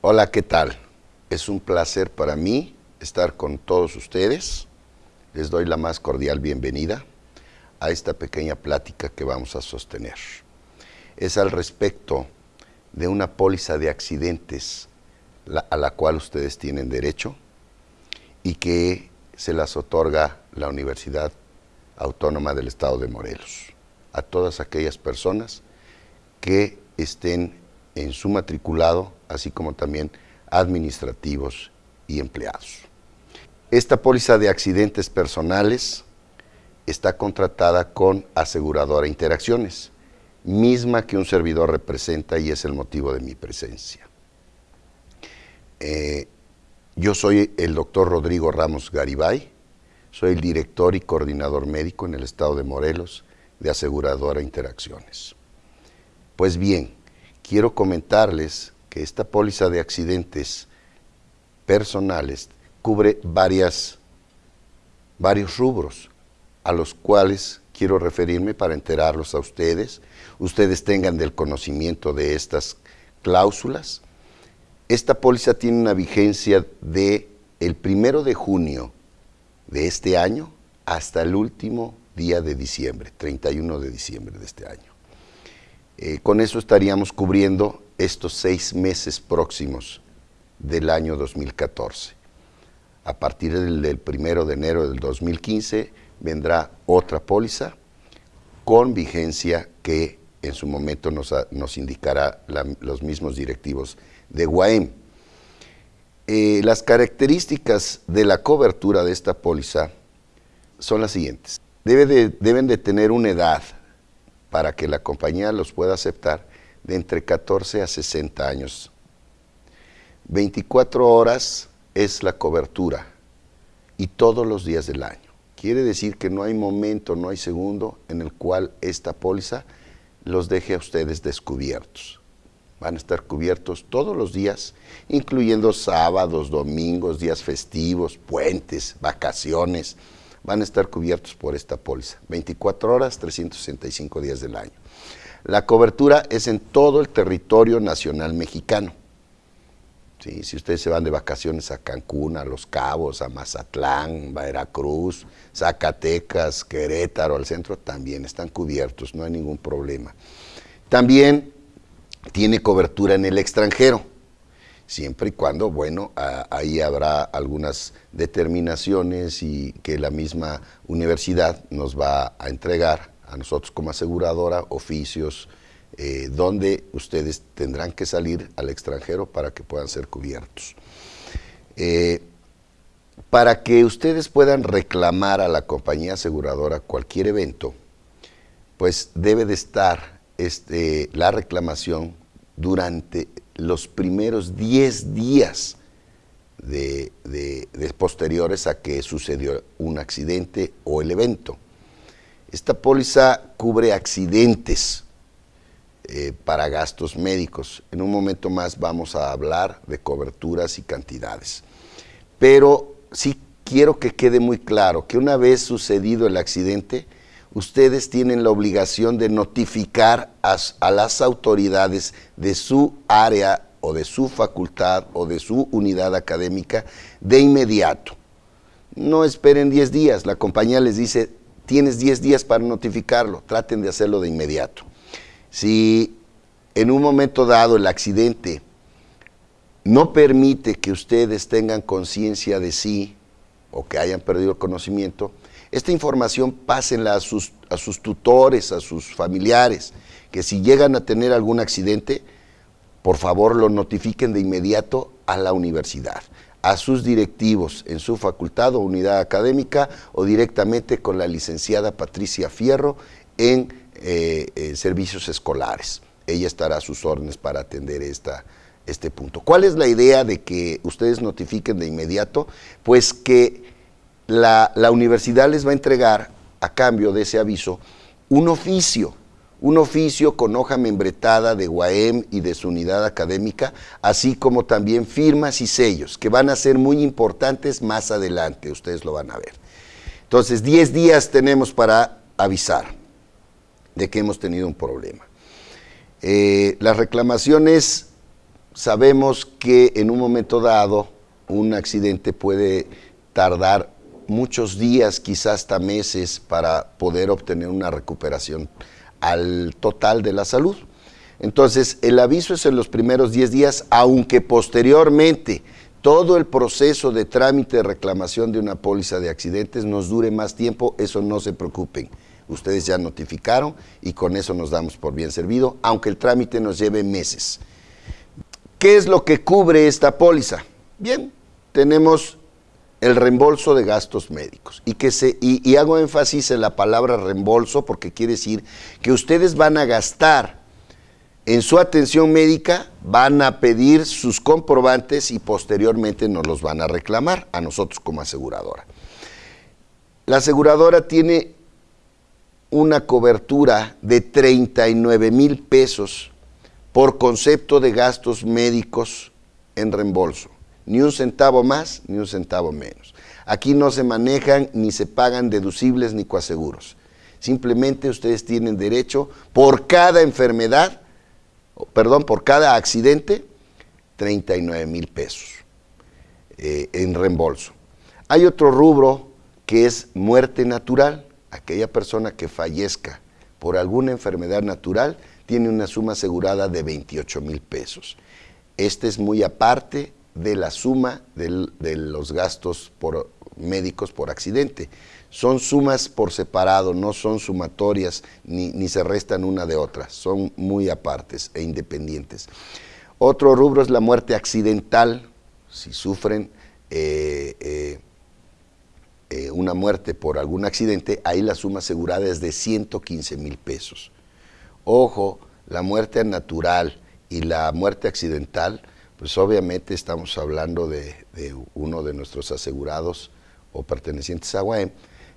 Hola, ¿qué tal? Es un placer para mí estar con todos ustedes. Les doy la más cordial bienvenida a esta pequeña plática que vamos a sostener. Es al respecto de una póliza de accidentes a la cual ustedes tienen derecho y que se las otorga la Universidad Autónoma del Estado de Morelos a todas aquellas personas que estén en su matriculado, así como también administrativos y empleados. Esta póliza de accidentes personales está contratada con aseguradora Interacciones, misma que un servidor representa y es el motivo de mi presencia. Eh, yo soy el doctor Rodrigo Ramos Garibay, soy el director y coordinador médico en el estado de Morelos de Aseguradora Interacciones. Pues bien, quiero comentarles que esta póliza de accidentes personales cubre varias, varios rubros a los cuales quiero referirme para enterarlos a ustedes, ustedes tengan del conocimiento de estas cláusulas. Esta póliza tiene una vigencia de el primero de junio de este año hasta el último día de diciembre, 31 de diciembre de este año. Eh, con eso estaríamos cubriendo estos seis meses próximos del año 2014. A partir del, primero de enero del 2015 vendrá otra póliza con vigencia que en su momento nos, indicará los mismos directivos de Guaem. Eh, las características de la cobertura de esta póliza son las siguientes. deben de tener una edad para que la compañía los pueda aceptar de entre 14 a 60 años. 24 horas es la cobertura y todos los días del año. Quiere decir que no hay momento, no hay segundo en el cual esta póliza los deje a ustedes descubiertos van a estar cubiertos todos los días, incluyendo sábados, domingos, días festivos, puentes, vacaciones, van a estar cubiertos por esta póliza, 24 horas, 365 días del año. La cobertura es en todo el territorio nacional mexicano. si ustedes se van de vacaciones a Cancún, a Los Cabos, a Mazatlán, Veracruz, Zacatecas, Querétaro, al centro, también están cubiertos, no hay ningún problema. También tiene cobertura en el extranjero, siempre y cuando, bueno, ahí habrá algunas determinaciones y que la misma universidad nos va a entregar a nosotros como aseguradora oficios eh, donde ustedes tendrán que salir al extranjero para que puedan ser cubiertos. Eh, para que ustedes puedan reclamar a la compañía aseguradora cualquier evento, pues debe de estar este, la reclamación durante los primeros 10 días de, posteriores a que sucedió un accidente o el evento. Esta póliza cubre accidentes eh, para gastos médicos. En un momento más vamos a hablar de coberturas y cantidades. Pero sí quiero que quede muy claro que una vez sucedido el accidente, ustedes tienen la obligación de notificar a, las autoridades de su área o de su facultad o de su unidad académica de inmediato. No esperen 10 días, la compañía les dice, tienes 10 días para notificarlo, traten de hacerlo de inmediato. Si en un momento dado el accidente no permite que ustedes tengan conciencia de sí o que hayan perdido el conocimiento, esta información pásenla a sus, a sus tutores, a sus familiares, que si llegan a tener algún accidente, por favor lo notifiquen de inmediato a la universidad, a sus directivos en su facultad o unidad académica o directamente con la licenciada Patricia Fierro en, eh, servicios escolares. Ella estará a sus órdenes para atender esta, este punto. ¿Cuál es la idea de que ustedes notifiquen de inmediato? Pues que la, universidad les va a entregar, a cambio de ese aviso, un oficio, un oficio con hoja membretada de UAM y de su unidad académica, así como también firmas y sellos, que van a ser muy importantes más adelante, ustedes lo van a ver. Entonces, 10 días tenemos para avisar de que hemos tenido un problema. Eh, las reclamaciones sabemos que en un momento dado un accidente puede tardar muchos días, quizás hasta meses, para poder obtener una recuperación al total de la salud. Entonces, el aviso es en los primeros 10 días, aunque posteriormente todo el proceso de trámite de reclamación de una póliza de accidentes nos dure más tiempo, eso no se preocupen. Ustedes ya notificaron y con eso nos damos por bien servido, aunque el trámite nos lleve meses. ¿Qué es lo que cubre esta póliza? Bien, tenemos el reembolso de gastos médicos. Y, que se, y, hago énfasis en la palabra reembolso porque quiere decir que ustedes van a gastar en su atención médica, van a pedir sus comprobantes y posteriormente nos los van a reclamar a nosotros como aseguradora. La aseguradora tiene una cobertura de 39 mil pesos por concepto de gastos médicos en reembolso ni un centavo más, ni un centavo menos. Aquí no se manejan ni se pagan deducibles ni coaseguros. Simplemente ustedes tienen derecho por cada enfermedad, perdón, por cada accidente, 39 mil pesos eh, en reembolso. Hay otro rubro que es muerte natural. Aquella persona que fallezca por alguna enfermedad natural tiene una suma asegurada de 28 mil pesos. Este es muy aparte de la suma de los gastos por, médicos por accidente. Son sumas por separado, no son sumatorias ni, ni, se restan una de otra, son muy apartes e independientes. Otro rubro es la muerte accidental, si sufren eh, eh, eh, una muerte por algún accidente, ahí la suma asegurada es de 115 mil pesos. Ojo, la muerte natural y la muerte accidental pues obviamente estamos hablando de, uno de nuestros asegurados o pertenecientes a UAM,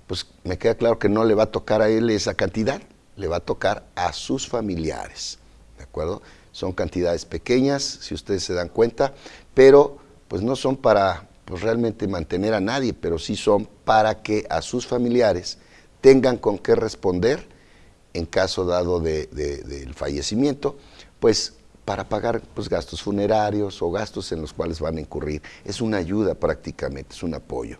pues me queda claro que no le va a tocar a él esa cantidad, le va a tocar a sus familiares, ¿de acuerdo? Son cantidades pequeñas, si ustedes se dan cuenta, pero pues no son para pues, realmente mantener a nadie, pero sí son para que a sus familiares tengan con qué responder en caso dado del fallecimiento, pues para pagar pues, gastos funerarios o gastos en los cuales van a incurrir. Es una ayuda prácticamente, es un apoyo.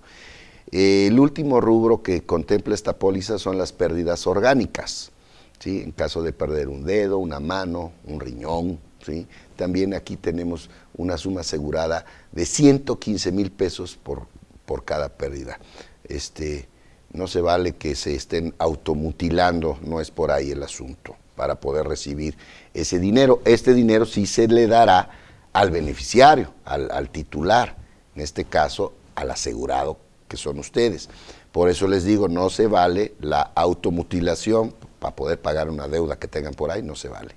el último rubro que contempla esta póliza son las pérdidas orgánicas. ¿sí? En caso de perder un dedo, una mano, un riñón. ¿sí? También aquí tenemos una suma asegurada de 115 mil pesos por, por cada pérdida. Este, no se vale que se estén automutilando, no es por ahí el asunto para poder recibir ese dinero. Este dinero sí se le dará al beneficiario, al, titular, en este caso al asegurado que son ustedes. Por eso les digo, no se vale la automutilación para poder pagar una deuda que tengan por ahí, no se vale.